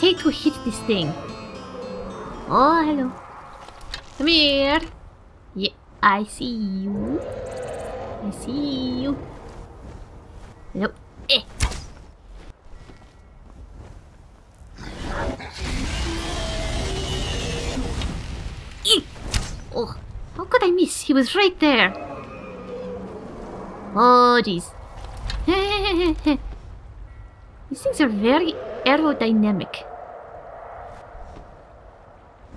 Take to hit this thing? Oh, hello. Come here. Yeah, I see you. I see you. Hello. Eh. Eh. Oh, how could I miss? He was right there. Oh, jeez. These things are very aerodynamic.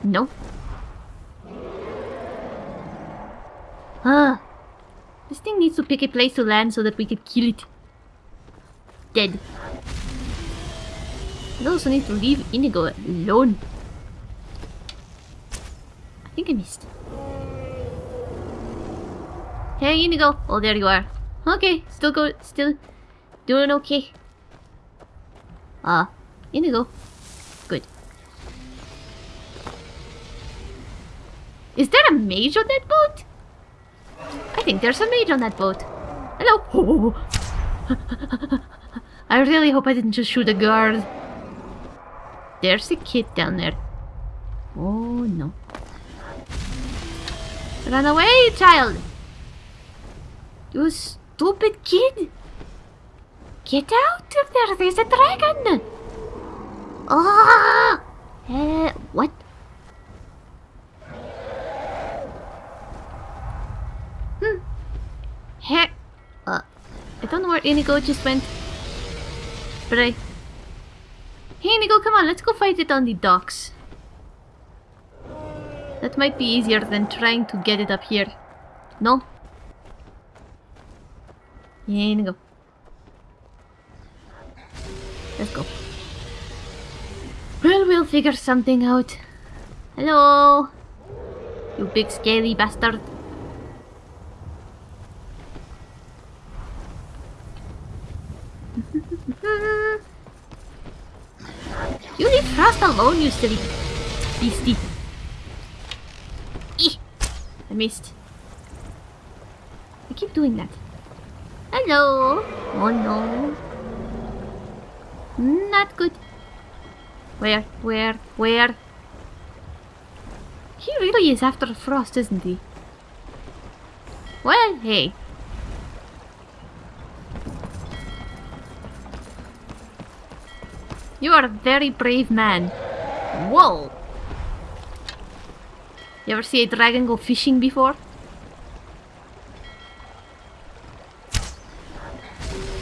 No. Ah. This thing needs to pick a place to land so that we can kill it. Dead. I also need to leave Inigo alone. I think I missed. Hey Inigo! Oh there you are. Okay, still go still doing okay. Ah, uh, Inigo. Good. Is there a mage on that boat? I think there's a mage on that boat. Hello. I really hope I didn't just shoot a guard. There's a kid down there. Oh no. Run away, child! You stupid kid! Get out of there! There's a dragon! Ah! Uh, what? Hmm. Here. Uh, I don't know where Inigo just went. But I... Hey Inigo, come on, let's go fight it on the docks. That might be easier than trying to get it up here. No? Yeah, Inigo. Let's go. Figure something out. Hello! You big scaly bastard. you leave Frost alone, you silly beastie. Eeh! I missed. I keep doing that. Hello! Oh no. Not good. Where? Where? Where? He really is after Frost, isn't he? Well, hey. You are a very brave man. Whoa! You ever see a dragon go fishing before?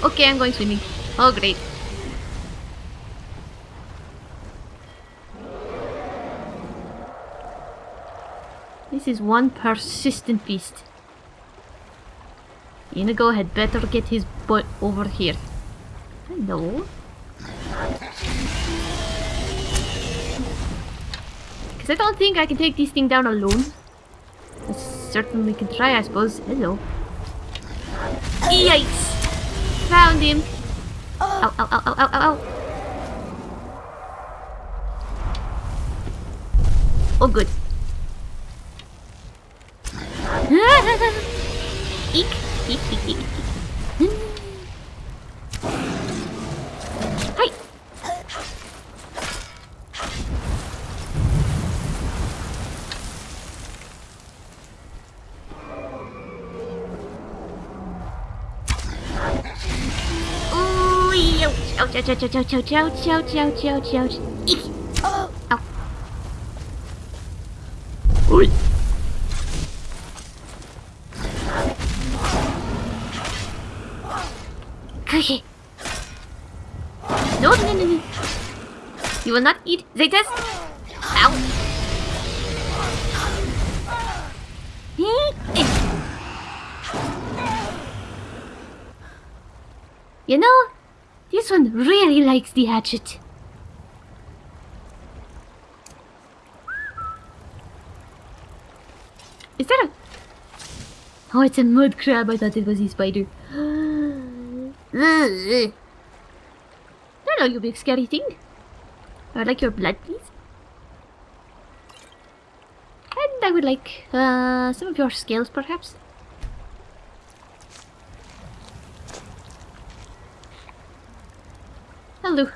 Okay, I'm going swimming. Oh, great. This is one persistent beast. Inigo had better get his butt over here. Hello? Because I don't think I can take this thing down alone. I certainly can try, I suppose. Hello. Yikes! Found him! Ow, ow, ow, ow, ow, ow! Oh, good. Ouch, ouch, ouch, ouch, ouch, ouch, ouch, ouch, ouch, ouch, ouch. Eek. Ow. Oi. Okay. No, no, no, no. You will not eat Zetas. You know, this one really likes the hatchet. Is that a... Oh, it's a mud crab. I thought it was a spider. Hello, you big scary thing. I would like your blood, please. And I would like uh, some of your scales, perhaps. Hello.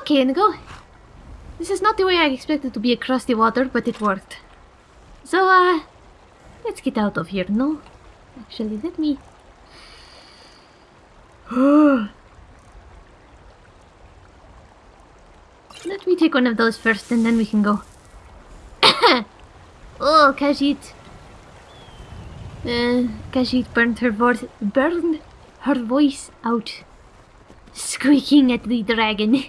Okay, Inigo. This is not the way I expected to be across the water, but it worked. So, uh, let's get out of here, no? Actually, let me... let me take one of those first and then we can go. oh, Khajiit. Uh, Khajiit burned her voice, burned her voice out, squeaking at the dragon.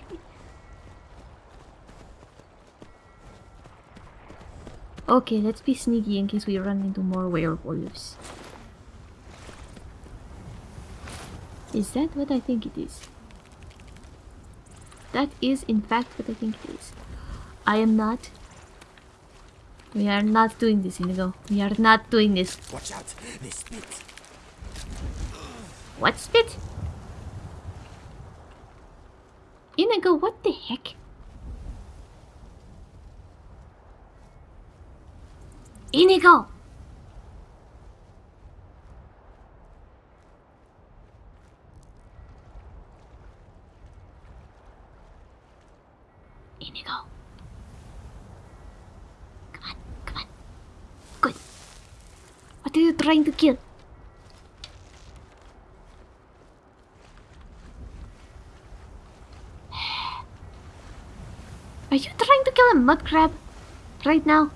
okay, let's be sneaky in case we run into more werewolves. Is that what I think it is? That is in fact what I think it is. I am not. We are not doing this, Inigo. We are not doing this. Watch out, they spit. What spit? Inigo, what the heck? Inigo! Inigo. Come on, come on. Good. What are you trying to kill? Are you trying to kill a mud crab? Right now?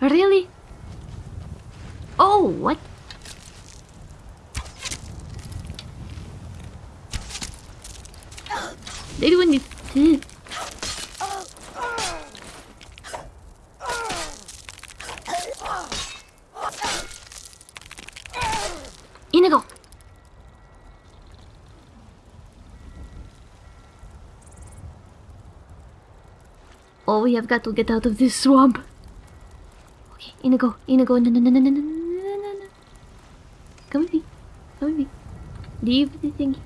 Really? Oh, what? They do need to. Inigo! Oh, we have got to get out of this swamp. Okay, Inigo, Inigo, no, no, no, no, no, no, no, no. Come with me. Come with me. Leave the thingy.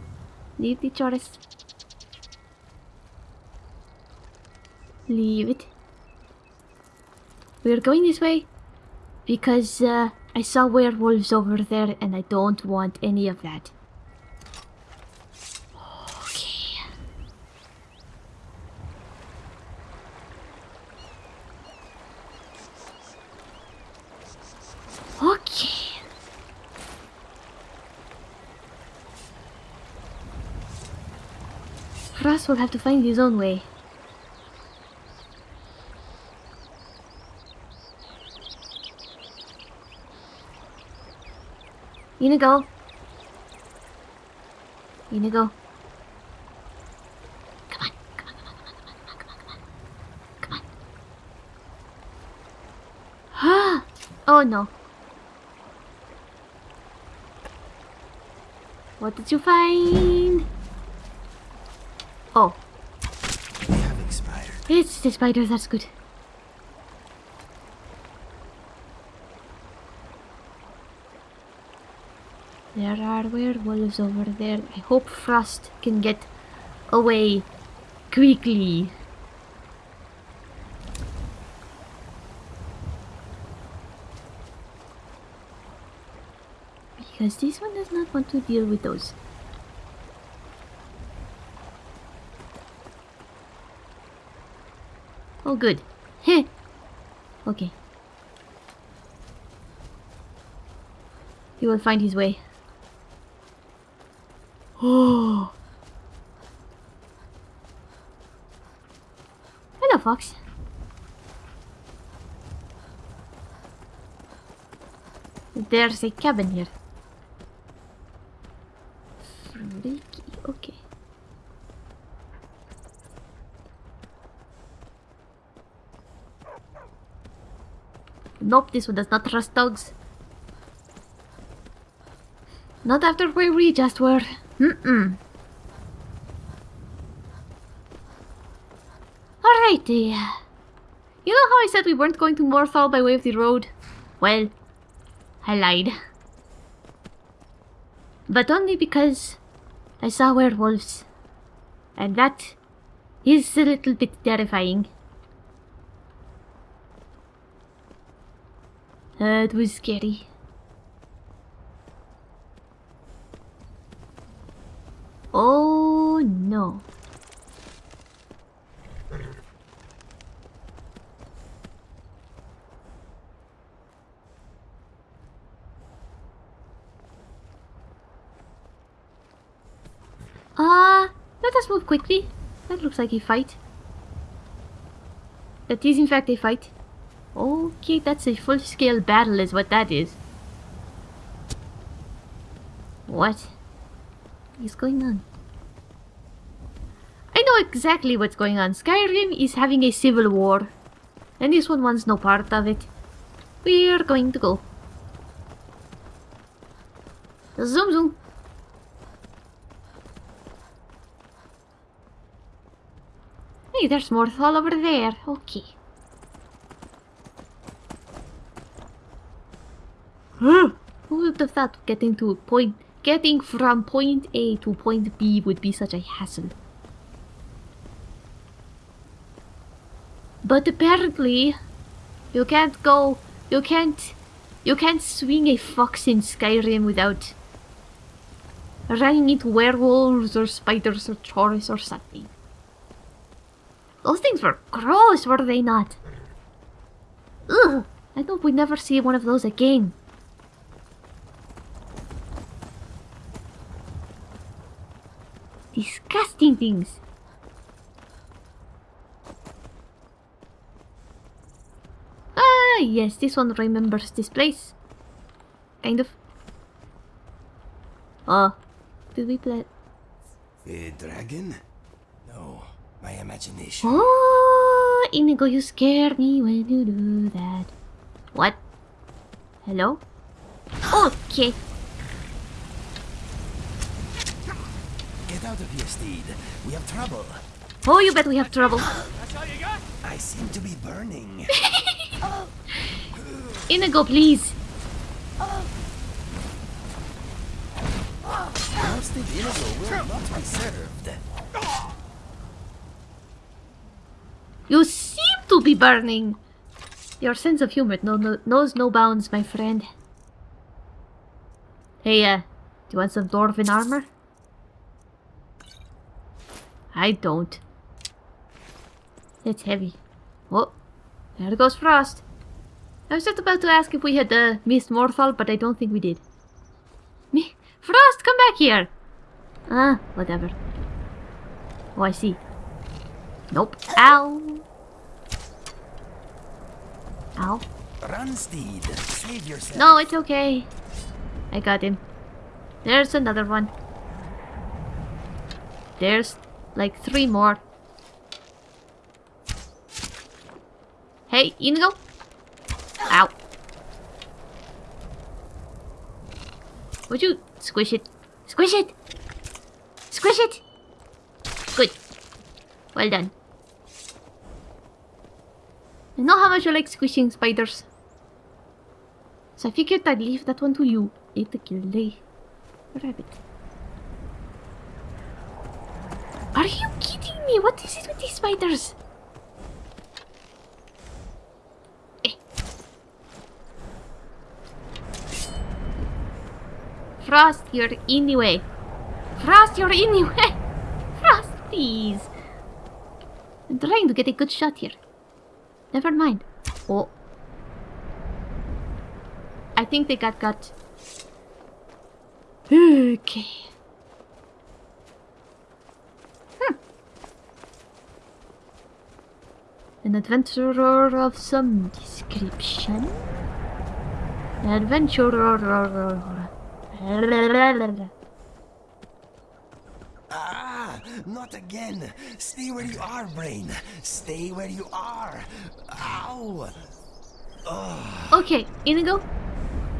Leave the chaurus. Leave it. We're going this way because uh, I saw werewolves over there and I don't want any of that. Okay. Okay. Frost will have to find his own way. Inigo. Inigo. Come on, come on, come on, come on, come on, come on, come on. Come on. Ah! Oh no. What did you find? Oh, They have expired. It's the spider, that's good. There are werewolves over there. I hope Frost can get away quickly. Because this one does not want to deal with those. Oh, good. Heh. okay. He will find his way. Oh. Hello, Fox. There's a cabin here. Freaky. Okay. Nope, this one does not trust dogs. Not after where we just were. Mm-mm. Alrighty. You know how I said we weren't going to Morthal by way of the road? Well, I lied. But only because I saw werewolves. And that is a little bit terrifying. That was scary. Oh no. Ah, uh, let us move quickly. That looks like a fight. That is in fact a fight. Okay, that's a full-scale battle is what that is. What is going on? I know exactly what's going on. Skyrim is having a civil war. And this one wants no part of it. We're going to go. Zoom zoom. Hey, there's more all over there. Okay. Who would have thought getting to point getting from point A to point B would be such a hassle? But apparently you can't go you can't you can't swing a fox in Skyrim without running into werewolves or spiders or chaurus or something. Those things were gross, were they not? Ugh! I hope we never see one of those again. Disgusting things. Ah, yes, this one remembers this place. Kind of. Oh, did we play? A dragon? No, my imagination. Oh, Inigo, you scare me when you do that. What? Hello? Okay. Get out of here, Steed. We have trouble. Oh, you bet we have trouble. That's all you got? I seem to be burning. Inigo, please. Roasted Inigo will not be served. You seem to be burning. Your sense of humor no, no, knows no bounds, my friend. Hey, uh, do you want some dwarven armor? I don't. It's heavy. Oh, there goes Frost. I was just about to ask if we had uh, missed Morthal, but I don't think we did. Me, Frost, come back here! Ah, whatever. Oh, I see. Nope. Ow! Ow. Run, Steed. Save yourself. No, it's okay. I got him. There's another one. There's like three more. Hey, Inigo. Ow. Would you squish it? Squish it! Squish it! Good. Well done. I know how much you like squishing spiders. So I figured I'd leave that one to you. Eat the kill the rabbit. Are you kidding me? What is it with these spiders? Eh. Frost, you're in the way. Frost, you're in the way. Frost, please. I'm trying to get a good shot here. Never mind. Oh. I think they got got. Okay. An adventurer of some description. Adventurer. Ah, not again. Stay where you are, Brain. Stay where you are. Ow. Okay, Inigo.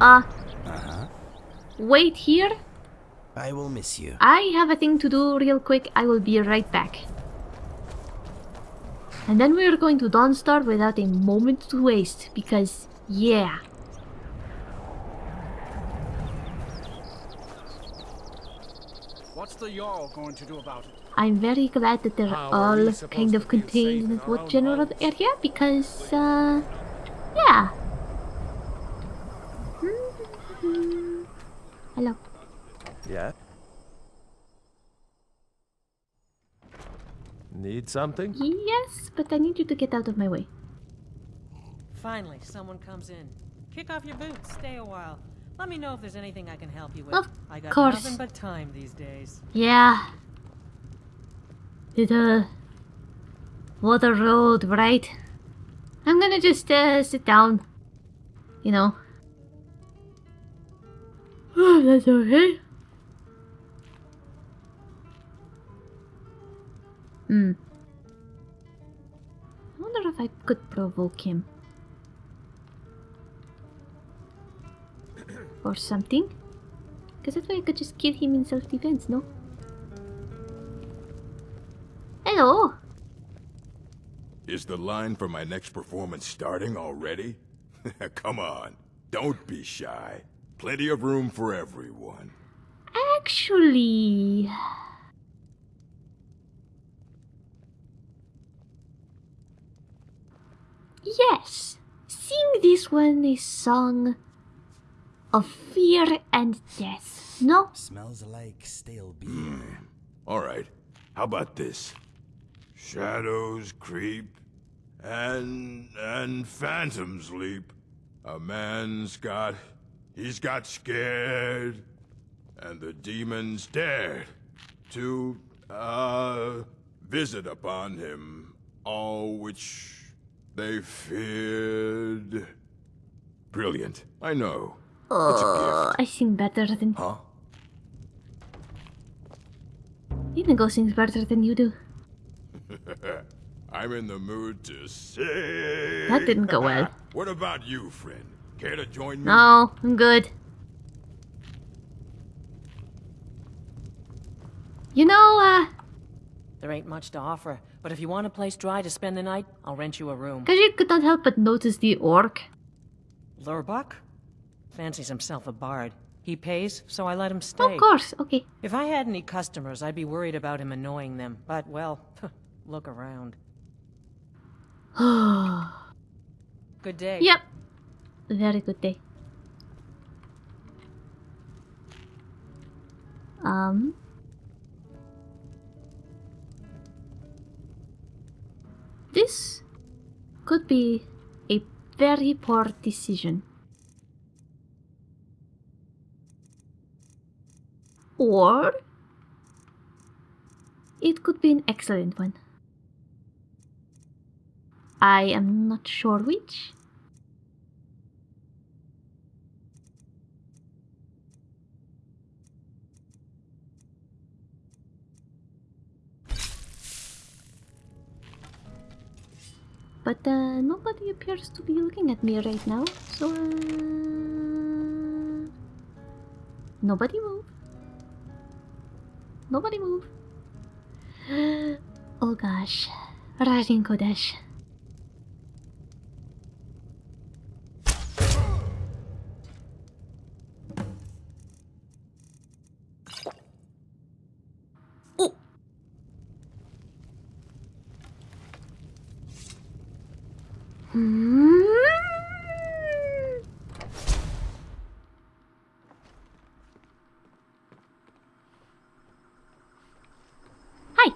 Uh, Uh-huh. wait here. I will miss you. I have a thing to do real quick. I will be right back. And then we are going to Dawnstar without a moment to waste because, yeah. What's the Jarl going to do about it? I'm very glad that they're How all kind of contained in in our that own general homes? area because, uh, yeah. Hmm. Hello. Yeah? Need something? Yes, but I need you to get out of my way. Finally, someone comes in. Kick off your boots, stay a while. Let me know if there's anything I can help you with. Of I got course. nothing but time these days. Yeah. to the water road, right? I'm gonna just uh, sit down. You know. Oh, that's okay. Hmm. I wonder if I could provoke him. Or something. Because that way I could just kill him in self-defense, no? Hello! Is the line for my next performance starting already? Come on, don't be shy. Plenty of room for everyone. Actually... Yes! Sing this one a song of fear and death, no? Smells like stale beer. All right, how about this? Shadows creep, and and phantoms leap. A man's got, he's got scared, and the demons dared to uh visit upon him all which they feared. Brilliant, I know. It's a Uh, I sing better than... Huh? Inigo sings better than you do. I'm in the mood to sing. That didn't go well. what about you, friend? Care to join me? No, I'm good. You know, uh, There ain't much to offer, but if you want a place dry to spend the night, I'll rent you a room. Khajiit could not help but notice the orc. Lurbuk? Fancies himself a bard. He pays, so I let him stay. Of course, okay. If I had any customers, I'd be worried about him annoying them. But, well, look around. Good day. Yep. Very good day. Um. This could be a very poor decision. Or it could be an excellent one. I am not sure which. But uh, nobody appears to be looking at me right now, so uh, nobody move. Nobody move. oh gosh, Rajin Kodesh. Oh. Hmm. Hi.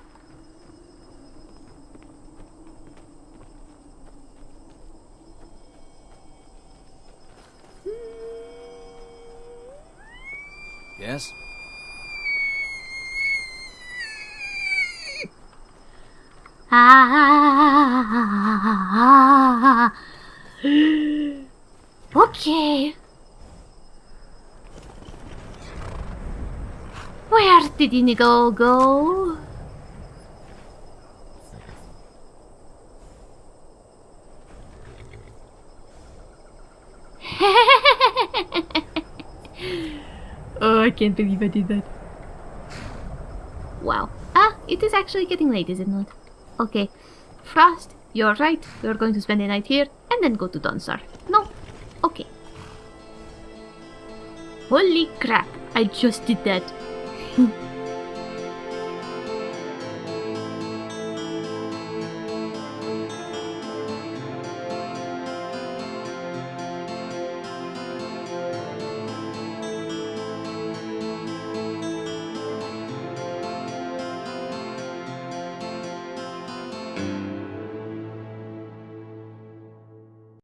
Yes? Ah. Okay. Where did Inigo go? oh, I can't believe I did that. Wow. Ah, it is actually getting late, is it not? Okay. Frost, you're right. We're going to spend the night here and then go to Dawnstar. No? Okay. Holy crap, I just did that.